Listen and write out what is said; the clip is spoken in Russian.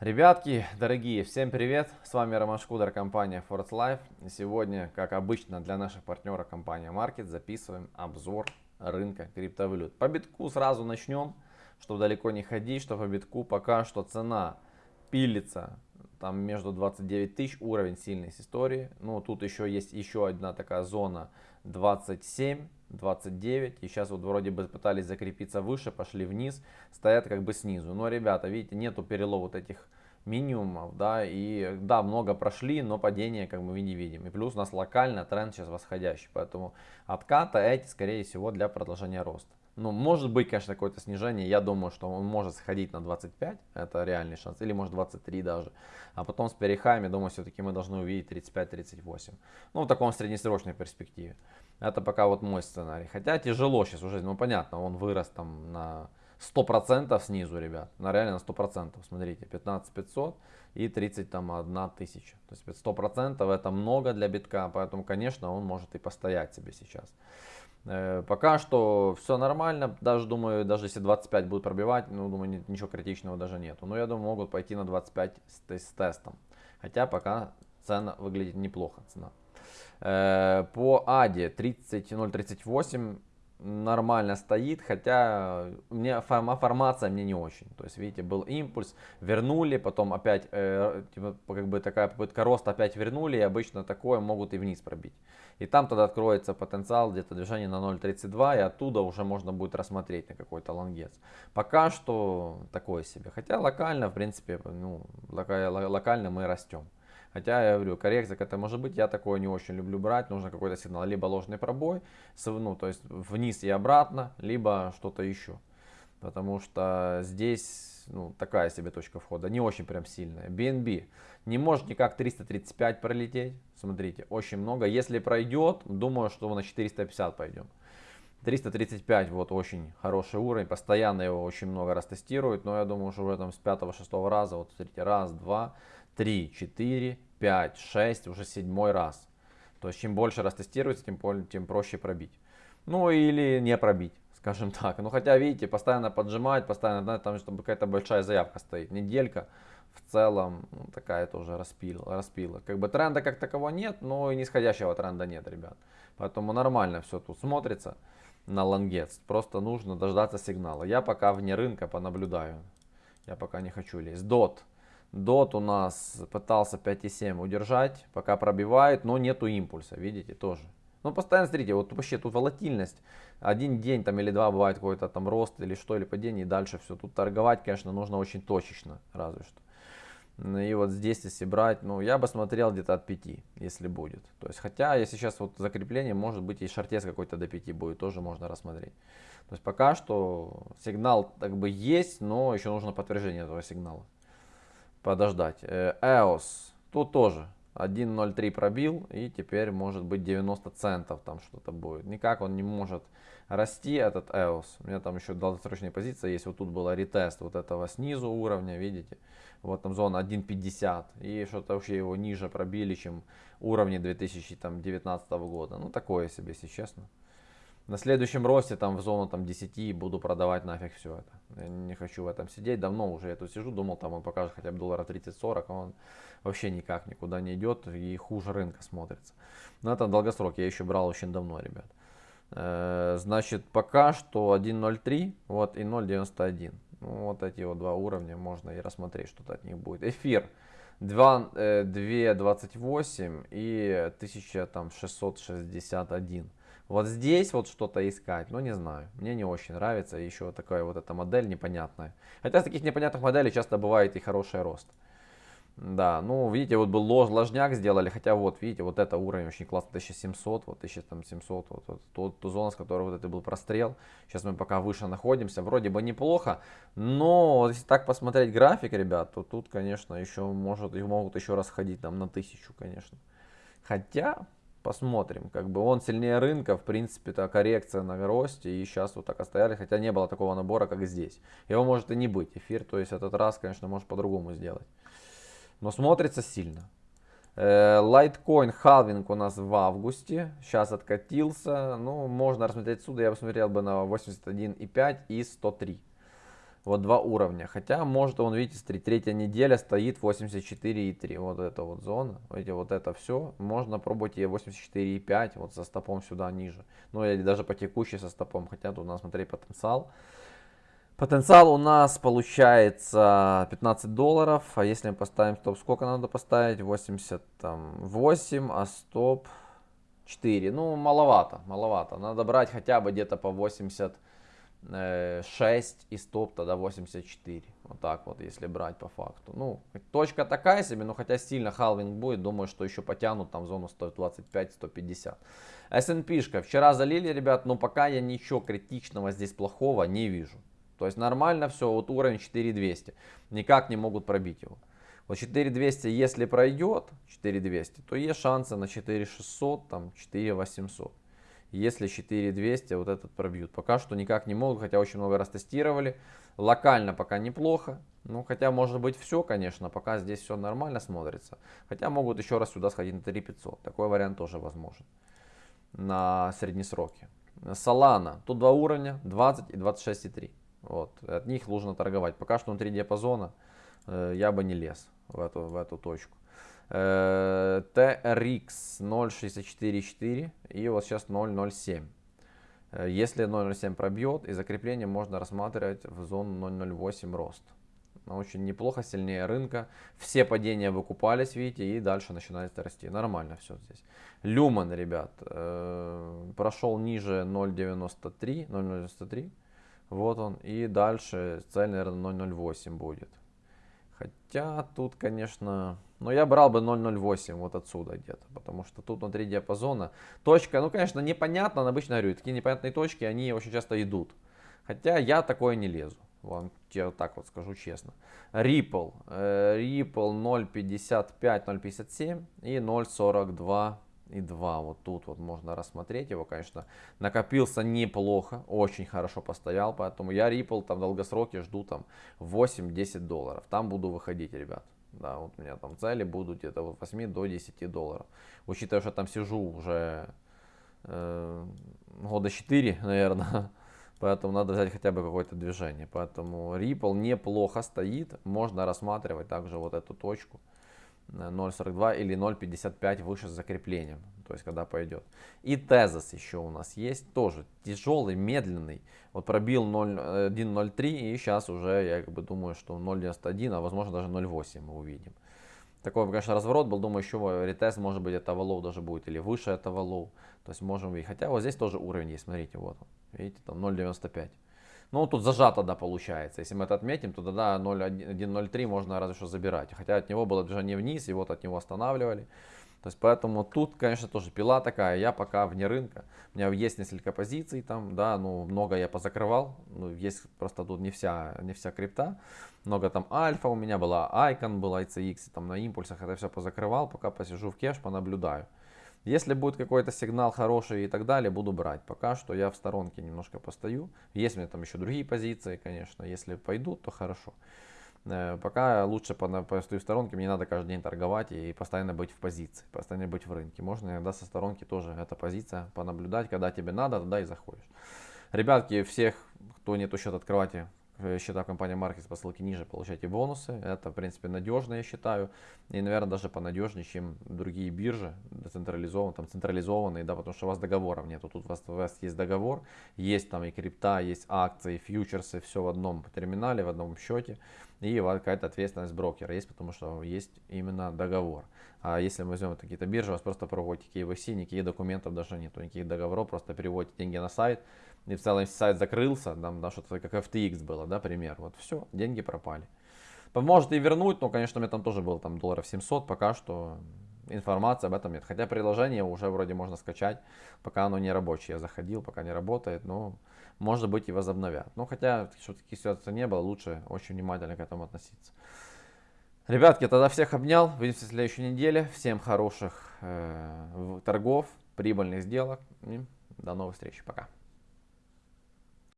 Ребятки, дорогие, всем привет! С вами Роман Шкудер, компания Force Life. Сегодня, как обычно, для наших партнеров компания Market записываем обзор рынка криптовалют. По битку сразу начнем, чтобы далеко не ходить, что по битку пока что цена пилится там между 29 тысяч, уровень сильный с истории. Ну, тут еще есть еще одна такая зона 27 29. И сейчас вот вроде бы пытались закрепиться выше, пошли вниз, стоят как бы снизу. Но, ребята, видите, нету перелова вот этих минимумов, да, и да, много прошли, но падение как мы не видим. И плюс у нас локально тренд сейчас восходящий, поэтому отката эти, скорее всего, для продолжения роста. Ну, может быть, конечно, какое-то снижение. Я думаю, что он может сходить на 25. Это реальный шанс. Или может 23 даже. А потом с перехами, думаю, все-таки мы должны увидеть 35-38. Ну, в таком среднесрочной перспективе. Это пока вот мой сценарий. Хотя тяжело сейчас уже, ну понятно, он вырос там на 100% снизу, ребят. На реально на 100%. Смотрите, 15 500 и 31 тысяча. То есть 100% это много для битка, поэтому, конечно, он может и постоять себе сейчас. Э, пока что все нормально, даже думаю, даже если 25 будет пробивать, ну думаю ничего критичного даже нету. Но я думаю могут пойти на 25 с, с тестом. Хотя пока цена выглядит неплохо, цена. Э, по АДе 30.038 нормально стоит, хотя мне формация мне не очень. То есть, видите, был импульс, вернули, потом опять, э, типа, как бы такая попытка роста, опять вернули, и обычно такое могут и вниз пробить. И там тогда откроется потенциал где-то движение на 0.32, и оттуда уже можно будет рассмотреть на какой-то лонгец. Пока что такое себе. Хотя локально, в принципе, ну, локально мы растем. Хотя, я говорю, коррекция какая-то может быть, я такое не очень люблю брать, нужно какой-то сигнал, либо ложный пробой, ну, то есть вниз и обратно, либо что-то еще. Потому что здесь ну, такая себе точка входа, не очень прям сильная. BNB не может никак 335 пролететь, смотрите, очень много. Если пройдет, думаю, что мы на 450 пойдем. 335 вот очень хороший уровень, постоянно его очень много раз тестируют, но я думаю, что уже там с 5-6 раза, вот смотрите, раз, два, 3, 4, 5, 6, уже седьмой раз. То есть чем больше раз тестируется, тем, тем проще пробить. Ну или не пробить, скажем так. Ну хотя видите, постоянно поджимать, постоянно, да, там чтобы какая-то большая заявка стоит. Неделька в целом ну, такая тоже распила, распила. Как бы тренда как такового нет, но и нисходящего тренда нет, ребят. Поэтому нормально все тут смотрится на лонгец. Просто нужно дождаться сигнала. Я пока вне рынка понаблюдаю. Я пока не хочу лезть. Дот. Дот у нас пытался 5,7 удержать, пока пробивает, но нету импульса, видите, тоже. Ну, постоянно смотрите, вот вообще тут волатильность. Один день там или два бывает какой-то там рост или что, или падение, и дальше все. Тут торговать, конечно, нужно очень точечно, разве что. И вот здесь, если брать, ну, я бы смотрел где-то от 5, если будет. То есть, хотя, если сейчас вот закрепление, может быть, и шортец какой-то до 5 будет, тоже можно рассмотреть. То есть, пока что сигнал как бы есть, но еще нужно подтверждение этого сигнала подождать. Э, EOS, тут тоже 1.03 пробил и теперь может быть 90 центов там что-то будет. Никак он не может расти этот EOS. У меня там еще долгосрочная позиция есть. Вот тут была ретест вот этого снизу уровня, видите. Вот там зона 1.50 и что-то вообще его ниже пробили, чем уровни 2019 года. Ну такое себе, если честно на следующем росте там в зону там 10 буду продавать нафиг все это. Я не хочу в этом сидеть. Давно уже я тут сижу, думал там он покажет хотя бы доллара 30-40, а он вообще никак никуда не идет и хуже рынка смотрится. Но это долгосрок, я еще брал очень давно, ребят. Э, значит, пока что 1.03, вот и 0.91. Ну, вот эти вот два уровня можно и рассмотреть, что-то от них будет. Эфир 2.28 э, и 1661. Вот здесь вот что-то искать, ну не знаю, мне не очень нравится еще такая вот эта модель непонятная. Хотя с таких непонятных моделей часто бывает и хороший рост. Да, ну видите, вот был лож, ложняк сделали, хотя вот видите, вот это уровень очень классный, 1700, вот 1700, вот, вот ту, ту зону, с которой вот это был прострел. Сейчас мы пока выше находимся, вроде бы неплохо, но если так посмотреть график, ребят, то тут, конечно, еще может, могут еще раз ходить там на тысячу, конечно. Хотя, Посмотрим. Как бы он сильнее рынка, в принципе, то коррекция на росте. И сейчас вот так остояли, хотя не было такого набора, как здесь. Его может и не быть. Эфир, то есть этот раз, конечно, может по-другому сделать. Но смотрится сильно. Лайткоин халвинг у нас в августе. Сейчас откатился. Ну, можно рассмотреть отсюда. Я посмотрел бы на 81,5 и 103. Вот два уровня. Хотя, может, он, видите, третья неделя стоит 84,3. Вот эта вот зона. Видите, вот это все. Можно пробовать и 84,5. Вот со стопом сюда ниже. Ну, или даже по текущей со стопом. Хотя тут у нас, смотри, потенциал. Потенциал у нас получается 15 долларов. А если мы поставим стоп, сколько надо поставить? 88, а стоп 4. Ну, маловато, маловато. Надо брать хотя бы где-то по 80 6 и стоп тогда 84. Вот так вот, если брать по факту. Ну, точка такая себе, но хотя сильно халвинг будет, думаю, что еще потянут там зону 125-150. S&P вчера залили, ребят, но пока я ничего критичного здесь плохого не вижу. То есть нормально все, вот уровень 4200. Никак не могут пробить его. Вот 4200, если пройдет 4200, то есть шансы на 4600, там 4800 если 4200 вот этот пробьют. Пока что никак не могут, хотя очень много раз тестировали. Локально пока неплохо. Ну, хотя может быть все, конечно, пока здесь все нормально смотрится. Хотя могут еще раз сюда сходить на 3500. Такой вариант тоже возможен на среднесроке. Solana. Тут два уровня, 20 и 26,3. Вот. От них нужно торговать. Пока что внутри диапазона э, я бы не лез в эту, в эту точку. TRX 0.64.4 и вот сейчас 0.07. Э, если 0.07 пробьет, и закрепление можно рассматривать в зону 0.08 рост. Очень неплохо, сильнее рынка. Все падения выкупались, видите, и дальше начинает расти. Нормально все здесь. Люман, ребят, э, прошел ниже 0.93, 0.93. Вот он. И дальше цель, наверное, 0.08 будет. Хотя тут, конечно, но я брал бы 0.08 вот отсюда где-то, потому что тут внутри диапазона точка, ну, конечно, непонятно, обычно говорю, такие непонятные точки, они очень часто идут. Хотя я такое не лезу, вам я вот так вот скажу честно. Ripple, э, Ripple 0.55, 0.57 и 0.42 и 2. Вот тут вот можно рассмотреть его, конечно. Накопился неплохо, очень хорошо постоял, поэтому я Ripple там в долгосроке жду там 8-10 долларов. Там буду выходить, ребят. Да, вот у меня там цели будут где-то от 8 до 10 долларов. Учитывая, что там сижу уже э, года 4, наверное. Поэтому надо взять хотя бы какое-то движение. Поэтому Ripple неплохо стоит. Можно рассматривать также вот эту точку. 0.42 или 0.55 выше с закреплением, то есть когда пойдет. И тезис еще у нас есть, тоже тяжелый, медленный. Вот пробил 1.03 и сейчас уже я как бы думаю, что 0.91, а возможно даже 0.8 мы увидим. Такой, конечно, разворот был, думаю, еще ретест может быть этого low даже будет или выше этого low. То есть можем видеть. Хотя вот здесь тоже уровень есть, смотрите, вот он. Видите, там 0.95. Ну, тут зажато, да, получается. Если мы это отметим, то тогда 0.1.03 можно разве что забирать. Хотя от него было движение вниз, и вот от него останавливали. То есть, поэтому тут, конечно, тоже пила такая. Я пока вне рынка. У меня есть несколько позиций там, да, ну, много я позакрывал. Ну, есть просто тут не вся, не вся крипта. Много там альфа у меня была, Icon была, ICX, там на импульсах это все позакрывал. Пока посижу в кеш, понаблюдаю. Если будет какой-то сигнал хороший и так далее, буду брать. Пока что я в сторонке немножко постою. Есть у меня там еще другие позиции, конечно. Если пойдут, то хорошо. Э, пока лучше постою в сторонке, мне надо каждый день торговать и постоянно быть в позиции, постоянно быть в рынке. Можно иногда со сторонки тоже эта позиция понаблюдать, когда тебе надо, туда и заходишь. Ребятки, всех, кто нет счет, открывайте счета компании Markets по ссылке ниже получаете бонусы. Это, в принципе, надежно, я считаю. И, наверное, даже понадежнее, чем другие биржи, децентрализованные, там, централизованные, да, потому что у вас договоров нету. Тут у вас, у вас есть договор, есть там и крипта, есть акции, фьючерсы, все в одном терминале, в одном счете. И какая-то ответственность брокера есть, потому что есть именно договор. А если мы возьмем какие-то биржи, у вас просто проводите KYC, никаких документов даже нету, никаких договоров, просто переводите деньги на сайт, и в целом сайт закрылся, там, да, что-то как FTX было, да, пример, вот все, деньги пропали. Может и вернуть, но, конечно, у меня там тоже было там долларов 700, пока что информации об этом нет. Хотя приложение уже вроде можно скачать, пока оно не рабочее. Я заходил, пока не работает, но может быть и возобновят. Но хотя, что таких ситуаций не было, лучше очень внимательно к этому относиться. Ребятки, тогда всех обнял. Увидимся в следующей неделе. Всем хороших э, торгов, прибыльных сделок. И до новых встреч. Пока.